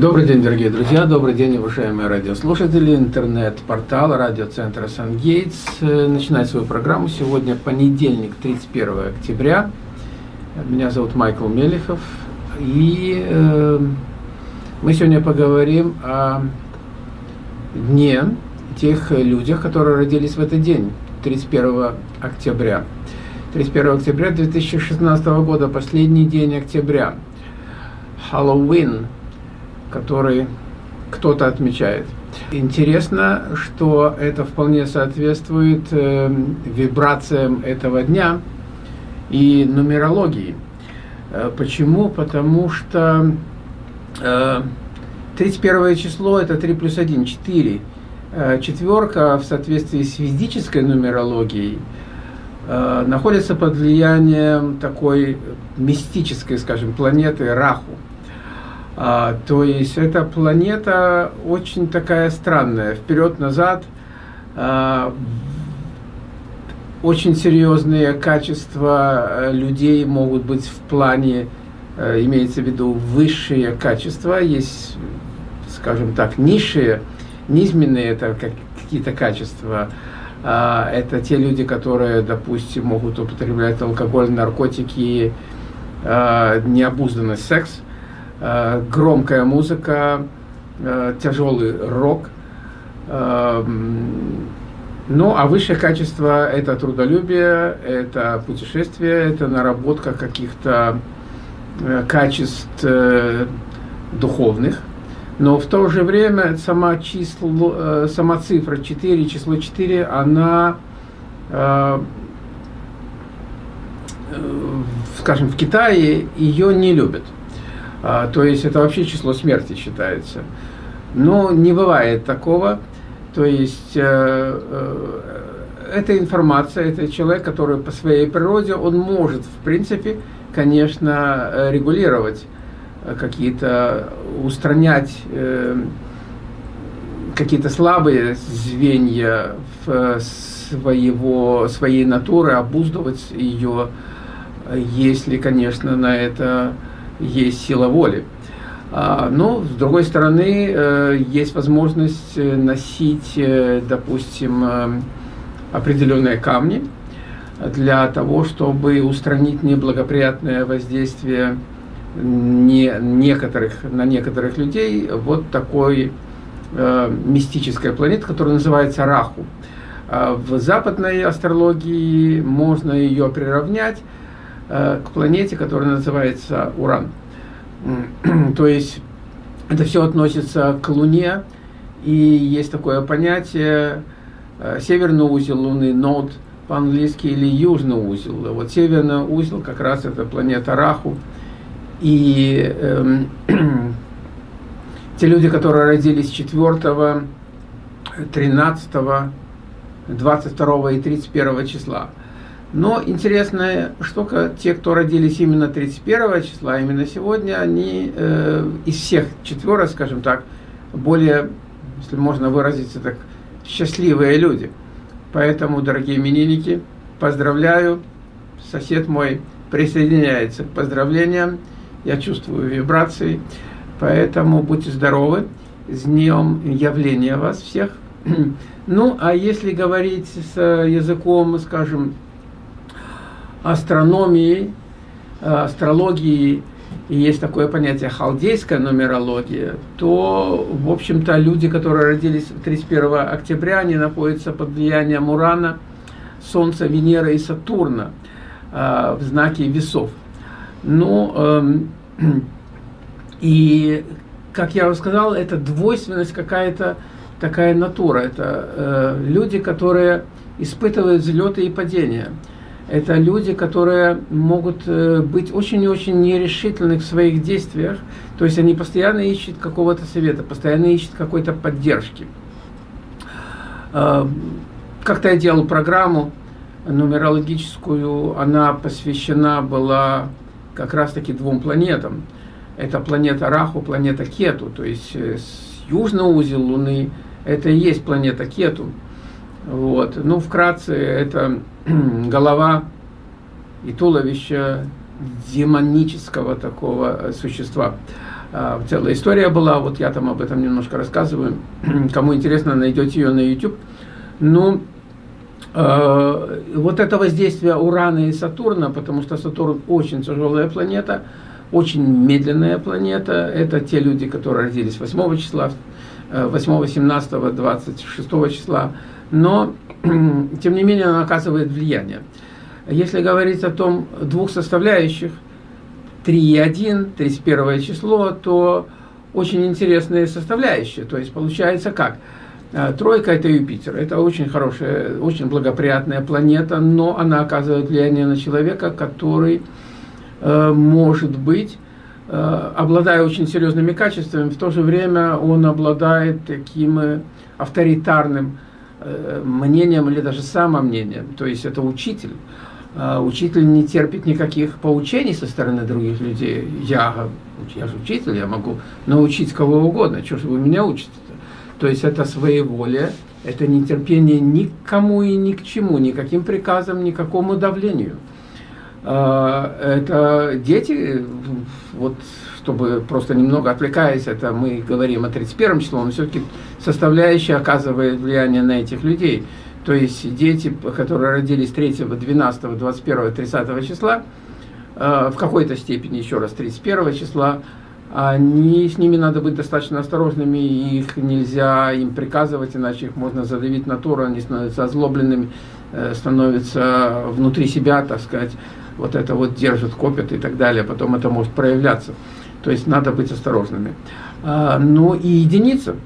Добрый день, дорогие друзья, добрый день, уважаемые радиослушатели, интернет-портал радиоцентра «Сан-Гейтс» начинает свою программу. Сегодня понедельник, 31 октября. Меня зовут Майкл Мелехов, и э, мы сегодня поговорим о дне тех людях, которые родились в этот день, 31 октября. 31 октября 2016 года, последний день октября, Хэллоуин – который кто-то отмечает. Интересно, что это вполне соответствует э, вибрациям этого дня и нумерологии. Э, почему? Потому что э, 31 число это 3 плюс 1, 4. Э, четверка в соответствии с физической нумерологией э, находится под влиянием такой мистической, скажем, планеты Раху. А, то есть эта планета очень такая странная, вперед-назад, а, очень серьезные качества э, людей могут быть в плане, а, имеется в виду высшие качества, есть, скажем так, низшие, низменные это как, какие-то качества, а, это те люди, которые, допустим, могут употреблять алкоголь, наркотики, а, необузданный секс, Э, громкая музыка, э, тяжелый рок. Э, ну, а высшее качество – это трудолюбие, это путешествие, это наработка каких-то качеств духовных. Но в то же время сама, число, сама цифра 4, число 4, она, скажем, в Китае ее не любят. А, то есть это вообще число смерти считается. Но не бывает такого. То есть э, э, эта информация, это человек, который по своей природе, он может, в принципе, конечно, регулировать какие-то, устранять э, какие-то слабые звенья в своего, своей натуры, обуздывать ее, если, конечно, на это есть сила воли. А, но, с другой стороны, э, есть возможность э, носить, э, допустим, определенные камни для того, чтобы устранить неблагоприятное воздействие не некоторых, на некоторых людей вот такой мистической планеты, которая называется Раху. А в западной астрологии можно ее приравнять к планете, которая называется Уран. То есть это все относится к Луне, и есть такое понятие э, северный узел Луны, нод по-английски, или южный узел. Вот северный узел как раз это планета Раху. И э, те люди, которые родились 4, 13, 22 и 31 числа, но интересная штука, те, кто родились именно 31 числа, именно сегодня, они э, из всех четверо, скажем так, более, если можно выразиться так, счастливые люди. Поэтому, дорогие именинники, поздравляю. Сосед мой присоединяется к поздравлениям. Я чувствую вибрации. Поэтому будьте здоровы. С днем явления вас всех. Ну, а если говорить с языком, скажем, астрономии, э, астрологии, и есть такое понятие халдейская нумерология, то, в общем-то, люди, которые родились 31 октября, они находятся под влиянием Урана, Солнца, Венеры и Сатурна э, в знаке весов. Ну, э, и, как я уже сказал, это двойственность какая-то, такая натура. Это э, люди, которые испытывают взлеты и падения это люди, которые могут э, быть очень и очень нерешительны в своих действиях, то есть они постоянно ищут какого-то совета, постоянно ищут какой-то поддержки. А, как-то я делал программу нумерологическую, она посвящена была как раз-таки двум планетам. Это планета Раху, планета Кету, то есть э, южный узел Луны, это и есть планета Кету. Вот. Ну, вкратце, это голова и туловище демонического такого существа. а, целая история была, вот я там об этом немножко рассказываю. Кому интересно, найдете ее на YouTube. Ну, э, вот это воздействие Урана и Сатурна, потому что Сатурн очень тяжелая планета, очень медленная планета. Это те люди, которые родились 8 числа, 8, 17, 26 числа. Но, тем не менее, она оказывает влияние. Если говорить о том двух составляющих – 3,1, 31 число, то очень интересные составляющие. То есть получается как? А, тройка – это Юпитер. Это очень хорошая, очень благоприятная планета, но она оказывает влияние на человека, который э, может быть, э, обладая очень серьезными качествами, в то же время он обладает таким э, авторитарным мнением или даже самомнением. То есть это учитель. А, учитель не терпит никаких поучений со стороны других людей. Я, я же учитель, я могу научить кого угодно. Чего же вы меня учите -то? то есть это своеволие, это нетерпение никому и ни к чему, никаким приказам, никакому давлению. А, это дети, вот чтобы просто немного отвлекаясь, это мы говорим о 31 числе, но все-таки составляющая оказывает влияние на этих людей. То есть дети, которые родились 3, 12, 21, 30 числа, э, в какой-то степени, еще раз, 31 числа, они, с ними надо быть достаточно осторожными, их нельзя им приказывать, иначе их можно задавить на тур, они становятся озлобленными, э, становятся внутри себя, так сказать, вот это вот держат, копят и так далее, потом это может проявляться. То есть надо быть осторожными. А, ну и единица,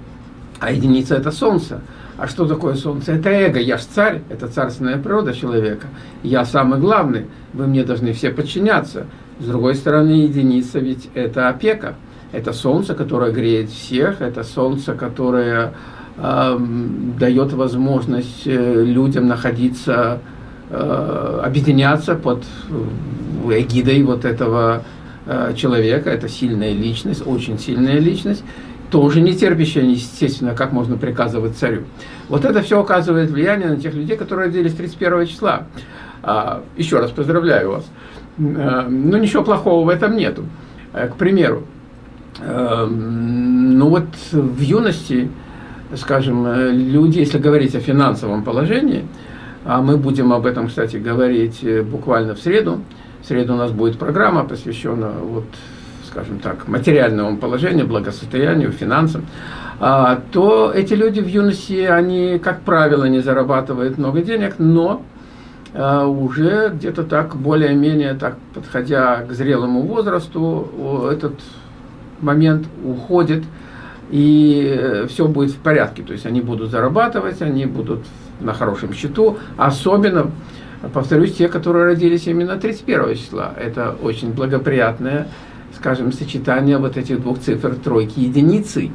а единица это Солнце. А что такое солнце? Это эго. Я ж царь, это царственная природа человека. Я самый главный, вы мне должны все подчиняться. С другой стороны, единица ведь это опека. Это солнце, которое греет всех, это солнце, которое э, дает возможность э, людям находиться, объединяться под эгидой вот этого э, человека. Это сильная личность, очень сильная личность тоже не терпящая, естественно, как можно приказывать царю. Вот это все оказывает влияние на тех людей, которые родились 31 числа. А, еще раз поздравляю вас. Но ничего плохого в этом нету. К примеру, ну вот в юности, скажем, люди, если говорить о финансовом положении, а мы будем об этом, кстати, говорить буквально в среду. В среду у нас будет программа, посвященная вот скажем так, материальному положению, благосостоянию, финансам, а, то эти люди в юности, они, как правило, не зарабатывают много денег, но а, уже где-то так, более-менее, так, подходя к зрелому возрасту, этот момент уходит, и все будет в порядке. То есть они будут зарабатывать, они будут на хорошем счету, особенно, повторюсь, те, которые родились именно 31 числа. Это очень благоприятная скажем, сочетание вот этих двух цифр тройки единицы.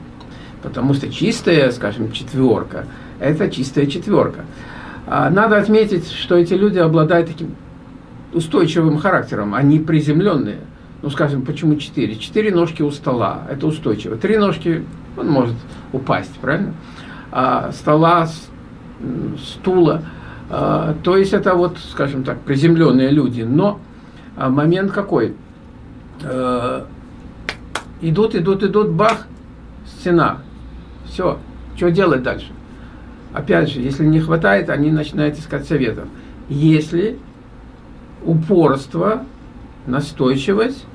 Потому что чистая, скажем, четверка – это чистая четверка. А надо отметить, что эти люди обладают таким устойчивым характером, они приземленные. Ну, скажем, почему четыре? Четыре ножки у стола, это устойчиво. Три ножки, он может упасть, правильно? А стола, стула, а, то есть это вот, скажем так, приземленные люди. Но а, момент какой – э, идут, идут, идут, бах, стена. Все, что делать дальше? Опять же, если не хватает, они начинают искать советов. Если упорство, настойчивость,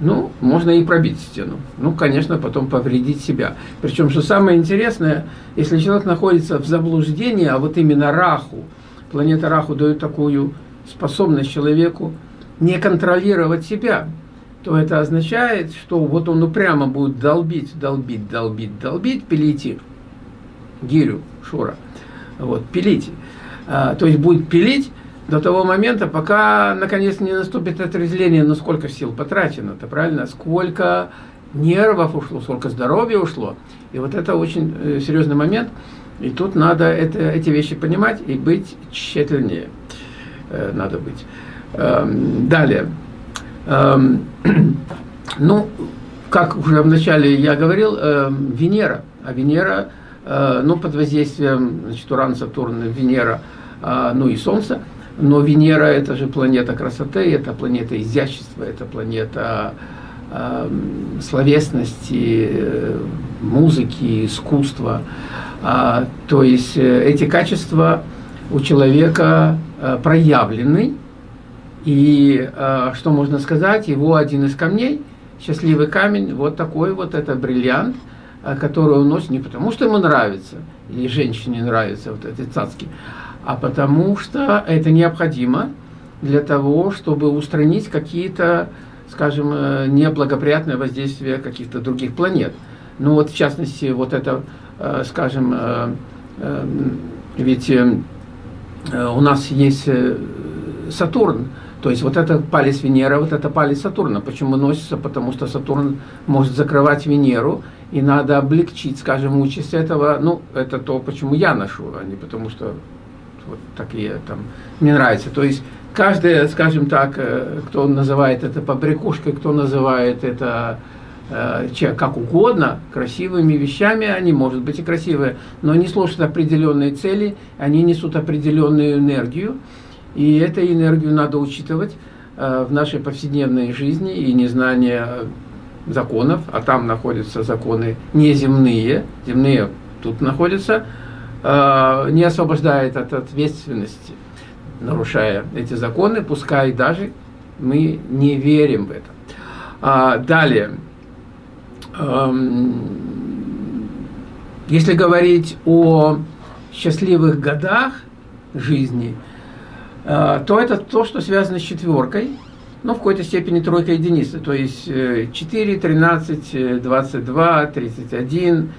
ну, можно и пробить стену. Ну, конечно, потом повредить себя. Причем, что самое интересное, если человек находится в заблуждении, а вот именно Раху, планета Раху дает такую способность человеку не контролировать себя то это означает, что вот он упрямо будет долбить, долбить, долбить, долбить, пилите гирю, шура, вот, пилите. А, то есть будет пилить до того момента, пока наконец не наступит отрезвление, но сколько сил потрачено-то, правильно? Сколько нервов ушло, сколько здоровья ушло. И вот это очень э, серьезный момент. И тут надо это, эти вещи понимать и быть тщательнее. Э, надо быть. Эм, далее. Эм, ну, как уже вначале я говорил, эм, Венера. А Венера, э, ну, под воздействием, значит, Уран, Сатурн, Венера, ну и Солнце. Но Венера – это же планета красоты, это планета изящества, это планета словесности, музыки, искусства. То есть эти качества у человека проявлены, и что можно сказать, его один из камней, счастливый камень, вот такой вот, это бриллиант, который он носит не потому, что ему нравится, или женщине нравятся вот эти цацки, а потому что это необходимо для того, чтобы устранить какие-то, скажем, э, неблагоприятные воздействия каких-то других планет. Ну вот, в частности, вот это, э, скажем, э, ведь у нас есть Сатурн, то есть вот это палец Венера, вот это палец Сатурна. Почему носится? Потому что Сатурн может закрывать Венеру, и надо облегчить, скажем, участь этого. Ну, это то, почему я ношу, а не потому что вот такие там мне нравится. То есть каждый, скажем так, э, кто называет это побрякушкой, кто называет это э, как угодно, красивыми вещами, они, может быть, и красивые, но они служат определенные цели, они несут определенную энергию, и эту энергию надо учитывать э, в нашей повседневной жизни, и незнание законов, а там находятся законы неземные, земные тут находятся, не освобождает от ответственности нарушая эти законы, пускай даже мы не верим в это. А, далее, эм, если говорить о счастливых годах жизни, э, то это то, что связано с четверкой, ну, в какой-то степени тройка единицы, то есть 4, 13, 22, 31,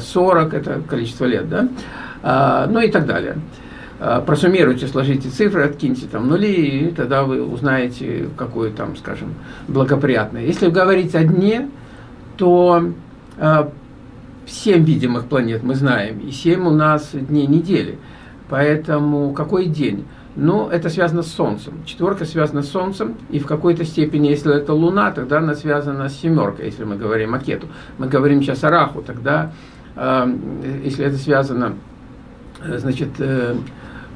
40, это количество лет, да, а, ну и так далее. А, просуммируйте, сложите цифры, откиньте там нули, и тогда вы узнаете, какое там, скажем, благоприятное. Если говорить о дне, то э, 7 видимых планет мы знаем, и 7 у нас дней недели. Поэтому какой день? Ну, это связано с Солнцем. Четверка связана с Солнцем, и в какой-то степени, если это Луна, тогда она связана с семеркой, если мы говорим о Кету. Мы говорим сейчас о Раху, тогда, э, если это связано, значит, э,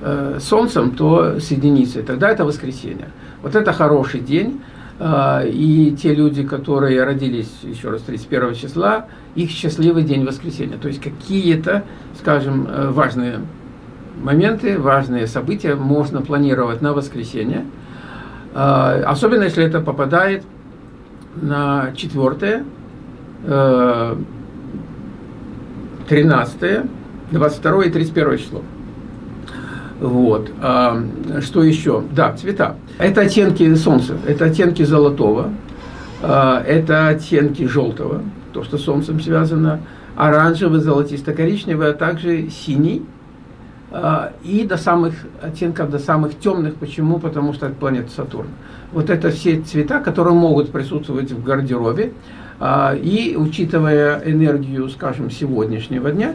э, Солнцем, то с единицей, тогда это воскресенье. Вот это хороший день, э, и те люди, которые родились, еще раз, 31 числа, их счастливый день воскресенья. То есть какие-то, скажем, э, важные моменты, важные события можно планировать на воскресенье, э, особенно если это попадает на 4, 13, 22 и 31 число. Вот. А, что еще? Да, цвета. Это оттенки солнца, это оттенки золотого, а, это оттенки желтого, то, что с солнцем связано, оранжевый, золотисто-коричневый, а также синий. А, и до самых оттенков, до самых темных. Почему? Потому что это планета Сатурн. Вот это все цвета, которые могут присутствовать в гардеробе. А, и учитывая энергию, скажем, сегодняшнего дня,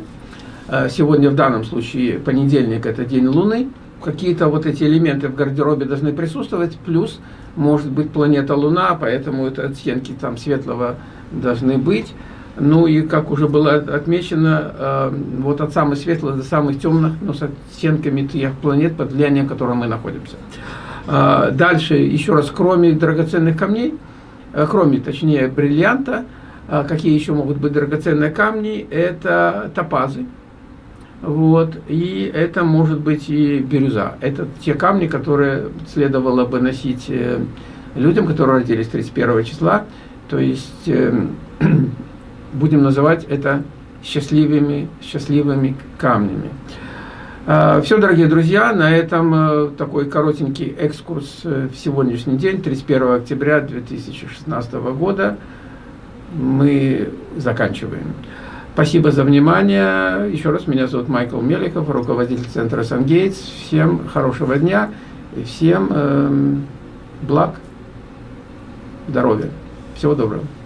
Э, сегодня в данном случае понедельник, это день Луны, какие-то вот эти элементы в гардеробе должны присутствовать, плюс может быть планета Луна, поэтому это оттенки там светлого должны быть. Ну и как уже было отмечено, э, вот от самых светлых до самых темных, но с оттенками тех планет, под влиянием которых мы находимся. Э, дальше, еще раз, кроме драгоценных камней, кроме, точнее, бриллианта, какие еще могут быть драгоценные камни, это топазы. Вот, и это может быть и бирюза. Это те камни, которые следовало бы носить э, людям, которые родились 31 числа. То есть, э, будем называть это счастливыми, счастливыми камнями. А, Все, дорогие друзья, на этом э, такой коротенький экскурс в сегодняшний день, 31 октября 2016 года, мы заканчиваем. Спасибо за внимание. Еще раз, меня зовут Майкл Меликов, руководитель центра «Сангейтс». Всем хорошего дня и всем э, благ, здоровья. Всего доброго.